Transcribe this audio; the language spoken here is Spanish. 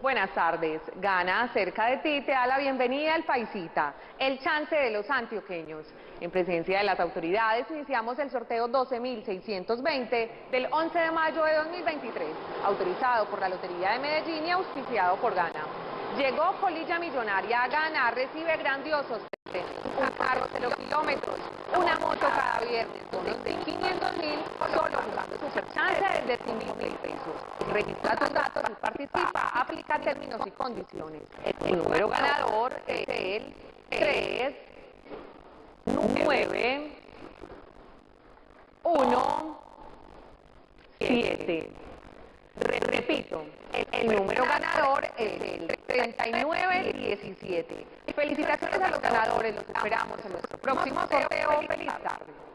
Buenas tardes. Gana cerca de ti te da la bienvenida al Paisita, el chance de los antioqueños. En presencia de las autoridades iniciamos el sorteo 12.620 del 11 de mayo de 2023, autorizado por la Lotería de Medellín y auspiciado por Gana. Llegó Colilla Millonaria a Gana, recibe grandiosos un carro 0 kilómetros, una moto cada viernes, bonos de 500 mil, solo jugando Super Chance de 5 mil pesos. Registra tus datos y participa, aplica términos y condiciones. El número ganador es el 3, 9, 1, 7. Repito, el número ganador es el 3917. Felicitaciones a los ganadores, los esperamos en nuestro próximo sorteo. Feliz tarde.